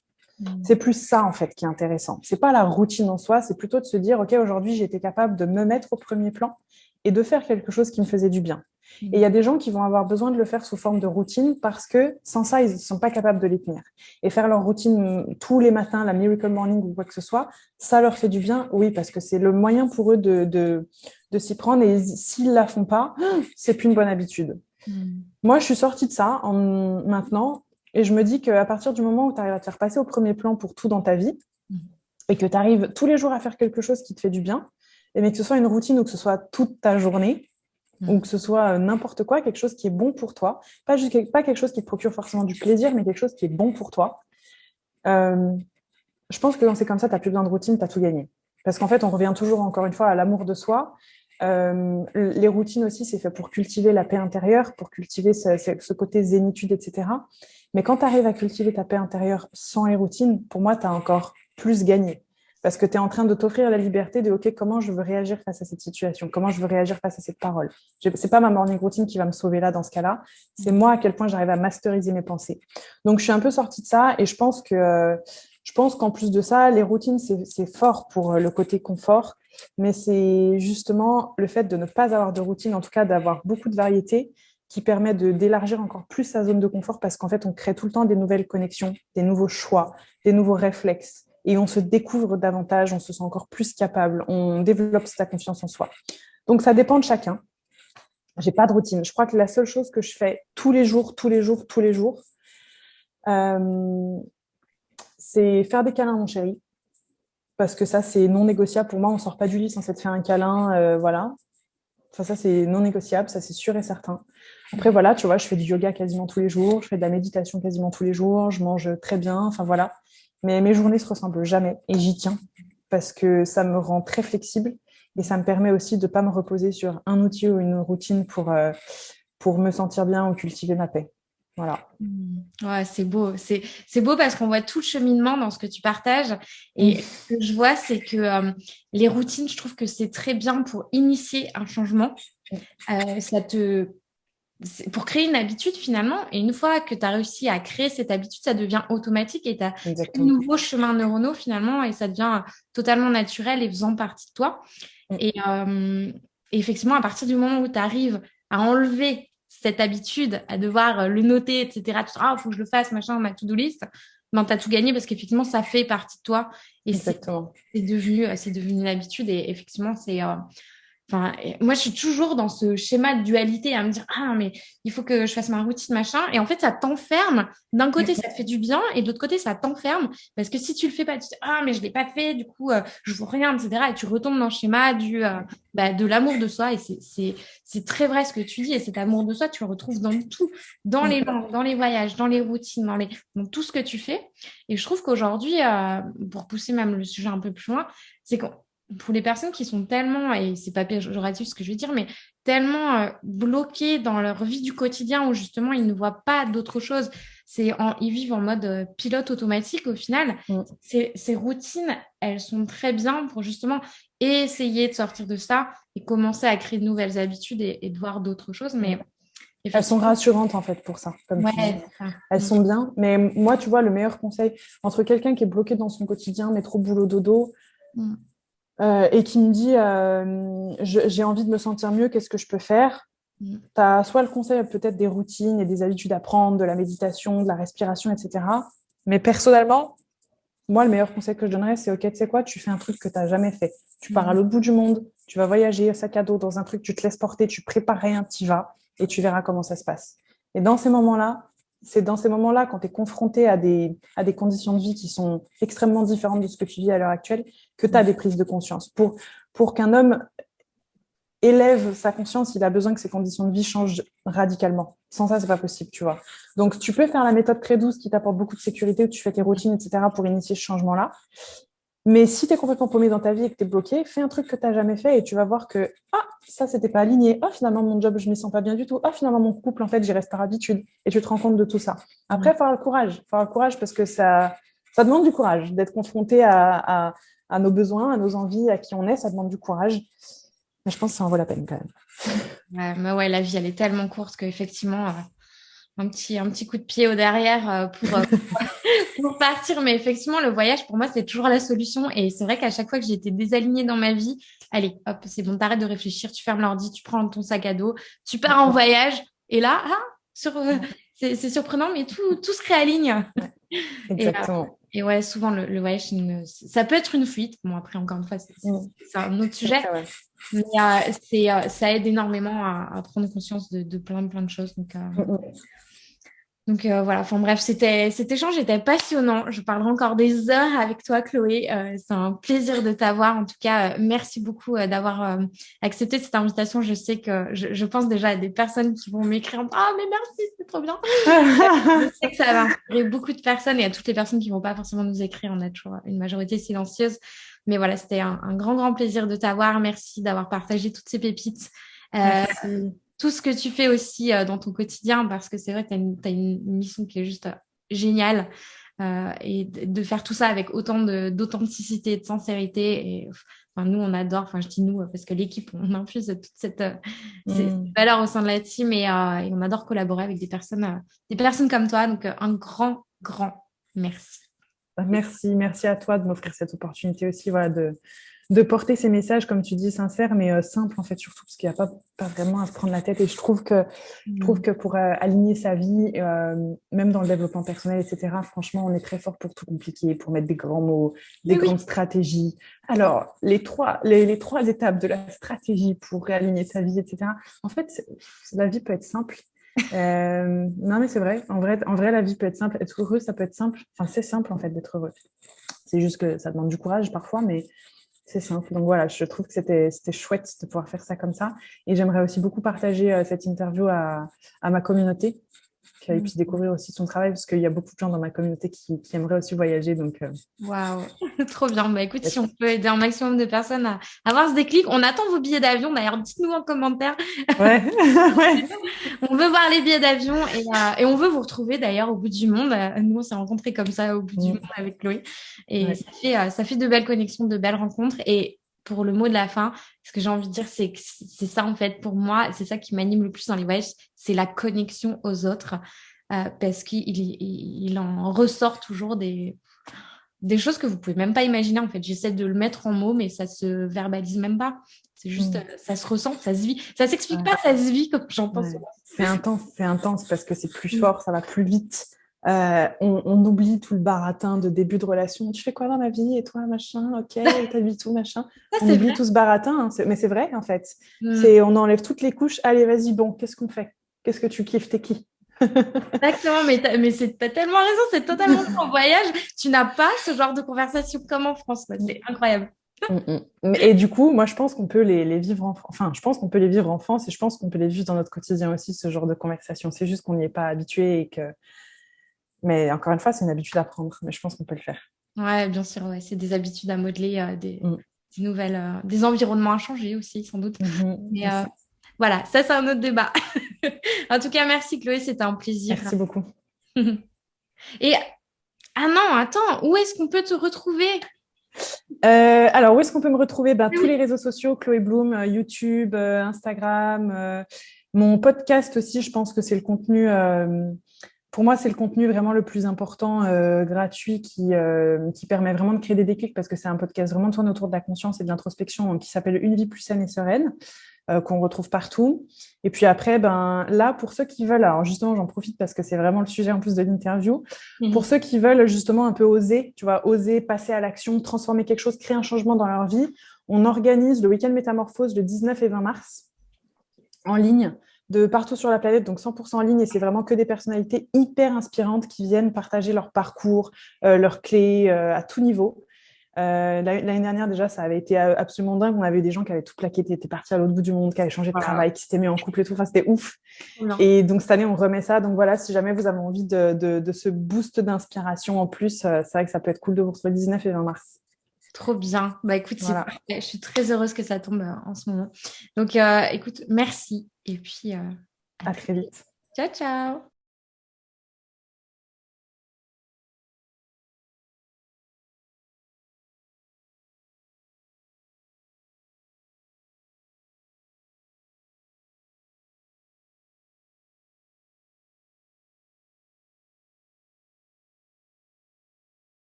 C'est plus ça, en fait, qui est intéressant. C'est pas la routine en soi, c'est plutôt de se dire, OK, aujourd'hui, été capable de me mettre au premier plan et de faire quelque chose qui me faisait du bien. Mm. Et il y a des gens qui vont avoir besoin de le faire sous forme de routine parce que sans ça, ils ne sont pas capables de les tenir. Et faire leur routine tous les matins, la miracle morning ou quoi que ce soit, ça leur fait du bien, oui, parce que c'est le moyen pour eux de, de, s'y prendre. Et s'ils ne la font pas, c'est plus une bonne habitude. Mm. Moi, je suis sortie de ça en, maintenant et je me dis qu'à partir du moment où tu arrives à te faire passer au premier plan pour tout dans ta vie, mhm. et que tu arrives tous les jours à faire quelque chose qui te fait du bien, et mais que ce soit une routine ou que ce soit toute ta journée, mhm. ou que ce soit euh, n'importe quoi, quelque chose qui est bon pour toi, pas, juste, pas quelque chose qui te procure forcément du plaisir, mais quelque chose qui est bon pour toi, euh, je pense que quand c'est comme ça, tu n'as plus besoin de routine, tu as tout gagné. Parce qu'en fait, on revient toujours, encore une fois, à l'amour de soi. Euh, les routines aussi, c'est fait pour cultiver la paix intérieure, pour cultiver ce, côté zénitude, etc. Mais quand tu arrives à cultiver ta paix intérieure sans les routines, pour moi, tu as encore plus gagné. Parce que tu es en train de t'offrir la liberté de OK, comment je veux réagir face à cette situation? Comment je veux réagir face à cette parole? Ce n'est pas ma morning routine qui va me sauver là, dans ce cas-là. C'est moi à quel point j'arrive à masteriser mes pensées. Donc, je suis un peu sortie de ça et je pense que je pense qu'en plus de ça, les routines, c'est fort pour le côté confort, mais c'est justement le fait de ne pas avoir de routine, en tout cas d'avoir beaucoup de variété, qui permet d'élargir encore plus sa zone de confort parce qu'en fait, on crée tout le temps des nouvelles connexions, des nouveaux choix, des nouveaux réflexes et on se découvre davantage, on se sent encore plus capable, on développe sa confiance en soi. Donc, ça dépend de chacun. J'ai pas de routine. Je crois que la seule chose que je fais tous les jours, tous les jours, tous les jours, euh, c'est faire des câlins mon chéri. Parce que ça, c'est non négociable. Pour moi, on sort pas du lit sans s'être fait un câlin. Euh, voilà. Enfin, ça, c'est non négociable, ça, c'est sûr et certain. Après, voilà, tu vois, je fais du yoga quasiment tous les jours, je fais de la méditation quasiment tous les jours, je mange très bien, enfin voilà. Mais mes journées se ressemblent jamais et j'y tiens parce que ça me rend très flexible et ça me permet aussi de ne pas me reposer sur un outil ou une routine pour, euh, pour me sentir bien ou cultiver ma paix. Voilà. Mmh. Ouais, c'est beau. C'est beau parce qu'on voit tout le cheminement dans ce que tu partages. Et ce que je vois, c'est que euh, les routines, je trouve que c'est très bien pour initier un changement. Euh, ça te pour créer une habitude finalement. Et une fois que tu as réussi à créer cette habitude, ça devient automatique et tu as un nouveau chemin neuronaux finalement et ça devient totalement naturel et faisant partie de toi. Euh, et, effectivement, à partir du moment où tu arrives à enlever cette habitude, à devoir le noter, etc., tu te dis, ah, il faut que je le fasse, machin, ma to-do list, ben, tu as tout gagné parce qu'effectivement, ça fait partie de toi. Et c'est devenu, devenu une habitude et effectivement, c'est... Euh, Enfin, moi, je suis toujours dans ce schéma de dualité à me dire ah mais il faut que je fasse ma routine machin. Et en fait ça t'enferme. D'un côté ça te fait du bien et de l'autre côté ça t'enferme. Parce que si tu le fais pas tu dis ah mais je l'ai pas fait du coup euh, je vois rien etc et tu retombes dans le schéma du euh, bah, de l'amour de soi. Et c'est c'est très vrai ce que tu dis. Et cet amour de soi tu le retrouves dans tout. Dans les langues dans les voyages dans les routines dans les dans tout ce que tu fais. Et je trouve qu'aujourd'hui euh, pour pousser même le sujet un peu plus loin c'est qu'on pour les personnes qui sont tellement, et c'est pas péjoratif ce que je veux dire, mais tellement euh, bloquées dans leur vie du quotidien où justement ils ne voient pas d'autre chose, c'est ils vivent en mode euh, pilote automatique au final. Mm. Ces, routines, elles sont très bien pour justement essayer de sortir de ça et commencer à créer de nouvelles habitudes et, de voir d'autres choses. Mais elles sont rassurantes en fait pour ça. Elles sont bien. Mais moi, tu vois, le meilleur conseil entre quelqu'un qui est bloqué dans son quotidien, mais trop boulot dodo, mm. Euh, et qui me dit euh, j'ai envie de me sentir mieux, qu'est-ce que je peux faire? Mm. Tu as soit le conseil peut-être des routines et des habitudes à prendre, de la méditation, de la respiration, etc. Mais personnellement, moi, le meilleur conseil que je donnerais, c'est OK, tu sais quoi, tu fais un truc que tu n'as jamais fait. Tu pars à mm. l'autre bout du monde, tu vas voyager, sac à dos, dans un truc, tu te laisses porter, tu prépares rien, tu vas et tu verras comment ça se passe. Et dans ces moments-là, c'est dans ces moments-là, quand tu es confronté à des, à des conditions de vie qui sont extrêmement différentes de ce que tu vis à l'heure actuelle, que tu as des prises de conscience. Pour, pour qu'un homme élève sa conscience, il a besoin que ses conditions de vie changent radicalement. Sans ça, c'est pas possible, tu vois. Donc, tu peux faire la méthode très douce qui t'apporte beaucoup de sécurité, où tu fais tes routines, etc., pour initier ce changement-là. Mais si tu es complètement paumé dans ta vie et que tu es bloqué, fais un truc que tu n'as jamais fait et tu vas voir que ah, ça, c'était pas aligné. Ah, finalement, mon job, je ne m'y sens pas bien du tout. Ah, finalement, mon couple, en fait, j'y reste par habitude. Et tu te rends compte de tout ça. Après, il faut avoir le courage. Il faut avoir le courage parce que ça, ça demande du courage d'être confronté à, à, nos besoins, à nos envies, à qui on est. Ça demande du courage. Mais je pense que ça en vaut la peine quand même. Ouais, mais ouais, la vie, elle est tellement courte qu'effectivement, euh, un petit, un petit coup de pied au derrière euh, pour, euh, pour partir. Mais effectivement, le voyage, pour moi, c'est toujours la solution. Et c'est vrai qu'à chaque fois que j'ai été désalignée dans ma vie, allez, hop, c'est bon, t'arrêtes de réfléchir, tu fermes l'ordi, tu prends ton sac à dos, tu pars en voyage. Et là, ah, sur, c'est surprenant, mais tout, tout se réaligne. Exactement. Et, ouais, souvent, le, voyage, ça peut être une fuite. Bon, après, encore une fois, c'est mm. un autre sujet. Mais c'est ça aide énormément à, prendre conscience de, de, plein, plein de choses. Donc, mm, mm. Donc euh, voilà, enfin bref, c'était cet échange était passionnant. Je parlerai encore des heures avec toi, Chloé. Euh, c'est un plaisir de t'avoir. En tout cas, euh, merci beaucoup d'avoir accepté cette invitation. Je sais que je, pense déjà à des personnes qui vont m'écrire Ah, mais merci, c'est trop bien. je sais que ça va inspirer beaucoup de personnes et à toutes les personnes qui vont pas forcément nous écrire. On a toujours une majorité silencieuse. Mais voilà, c'était un, un, grand, grand plaisir de t'avoir. Merci d'avoir partagé toutes ces pépites. Merci tout ce que tu fais aussi euh, dans ton quotidien, parce que c'est vrai que tu as, une mission qui est juste euh, géniale. Euh, et de faire tout ça avec autant d'authenticité et de sincérité. Et, enfin, nous, on adore, enfin, je dis nous, parce que l'équipe, on infuse toute cette, mm. valeur au sein de la team et, et, on adore collaborer avec des personnes, des personnes comme toi. Donc, un grand, grand merci. Merci, merci à toi de m'offrir cette opportunité aussi voilà, de, de porter ces messages, comme tu dis, sincères, mais euh, simples, en fait, surtout, parce qu'il n'y a pas, pas, vraiment à se prendre la tête. Et je trouve que, je trouve mmh. que pour euh, aligner sa vie, euh, même dans le développement personnel, etc., franchement, on est très fort pour tout compliquer, pour mettre des grands mots, des grandes stratégies. Alors, les trois, les, les, trois étapes de la stratégie pour réaligner sa vie, etc., en fait, la vie peut être simple. non, mais c'est vrai. En, vrai. en vrai, la vie peut être simple. Être heureux, ça peut être simple. Enfin, c'est simple, en fait, d'être heureux. C'est juste que ça demande du courage parfois, mais c'est simple. Donc voilà, je trouve que c'était chouette de pouvoir faire ça comme ça. Et j'aimerais aussi beaucoup partager euh, cette interview à, à ma communauté qui mmh. puisse découvrir aussi son travail parce qu'il y a beaucoup de gens dans ma communauté qui, qui aimeraient aussi voyager. Donc, euh. waouh, trop bien. Bah, écoute, si on peut aider un maximum de personnes à avoir ce déclic, on attend vos billets d'avion. D'ailleurs, dites-nous en commentaire. Ouais. on veut voir les billets d'avion et, euh, et, on veut vous retrouver d'ailleurs au bout du monde. Nous, on s'est rencontrés comme ça au bout du mmh. monde avec Chloé et ça, fait, ça fait de belles connexions, de belles rencontres. Et pour le mot de la fin, ce que j'ai envie de dire, c'est que c'est ça en fait pour moi, c'est ça qui m'anime le plus dans les voyages, c'est la connexion aux autres, euh, parce qu'il il, en ressort toujours des, des choses que vous pouvez même pas imaginer en fait. J'essaie de le mettre en mots, mais ça se verbalise même pas. C'est juste, mm. euh, ça se ressent, ça se vit. Ça s'explique pas, ça se vit comme j'en pense. C'est intense, c'est intense parce que c'est plus mm. fort, ça va plus vite. Euh, on, oublie tout le baratin de début de relation. Tu fais quoi dans ma vie Et toi, machin? Ok, t'habites tout, machin. on oublie tout ce baratin. Hein, mais c'est vrai, en fait. C'est On enlève toutes les couches. Allez, vas-y, bon, qu'est-ce qu'on fait? Qu'est-ce que tu kiffes? T'es qui? Exactement, mais tu as tellement raison, c'est totalement en voyage. Tu n'as pas ce genre de conversation comme en France. C'est incroyable. Mm, mm. Et du coup, moi, je pense qu'on peut les, les, vivre en Enfin, je pense qu'on peut les vivre en France et je pense qu'on peut les vivre dans notre quotidien aussi, ce genre de conversation. C'est juste qu'on n'y est pas habitué et que mais encore une fois, c'est une habitude à prendre, mais je pense qu'on peut le faire. Ouais, bien sûr, ouais. c'est des habitudes à modeler, euh, des... Mm. des nouvelles, des environnements à changer aussi, sans doute. Mhm, Mais voilà, ça c'est un autre débat. en tout cas, merci Chloé, c'était un plaisir. Merci beaucoup. Et ah non, attends, où est-ce qu'on peut te retrouver? Euh, alors, où est-ce qu'on peut me retrouver? Ben, Tous les réseaux sociaux, Chloé Bloom, euh, YouTube, euh, Instagram, mon podcast aussi, je pense que c'est le contenu, pour moi, c'est le contenu vraiment le plus important, gratuit, qui, qui permet vraiment de créer des déclics parce que c'est un podcast vraiment tourné autour de la conscience et de l'introspection qui s'appelle Une vie plus saine et sereine. Euh, qu'on retrouve partout. Et puis après, ben, là, pour ceux qui veulent, alors justement, j'en profite parce que c'est vraiment le sujet en plus de l'interview, mhm. pour ceux qui veulent justement un peu oser, tu vois, oser passer à l'action, transformer quelque chose, créer un changement dans leur vie, on organise le week-end métamorphose le 19 et 20 mars en ligne de partout sur la planète, donc 100% en ligne, et c'est vraiment que des personnalités hyper inspirantes qui viennent partager leur parcours, euh, leurs clés euh, à tout niveau. Euh, l'année dernière, déjà, ça avait été absolument dingue. On avait des gens qui avaient tout plaqué, qui étaient partis à l'autre bout du monde, qui avaient changé de travail, qui s'étaient mis en couple et tout. Enfin, c'était ouf. Et donc, cette année, on remet ça. Donc, voilà, si jamais vous avez envie de, de, ce boost d'inspiration en plus, c'est vrai que ça peut être cool de vous retrouver le 19 et 20 mars. Trop bien. Bah, écoute, je suis très heureuse que ça tombe euh, en ce moment. Donc, écoute, merci. Et puis, à très vite. Ciao, ciao.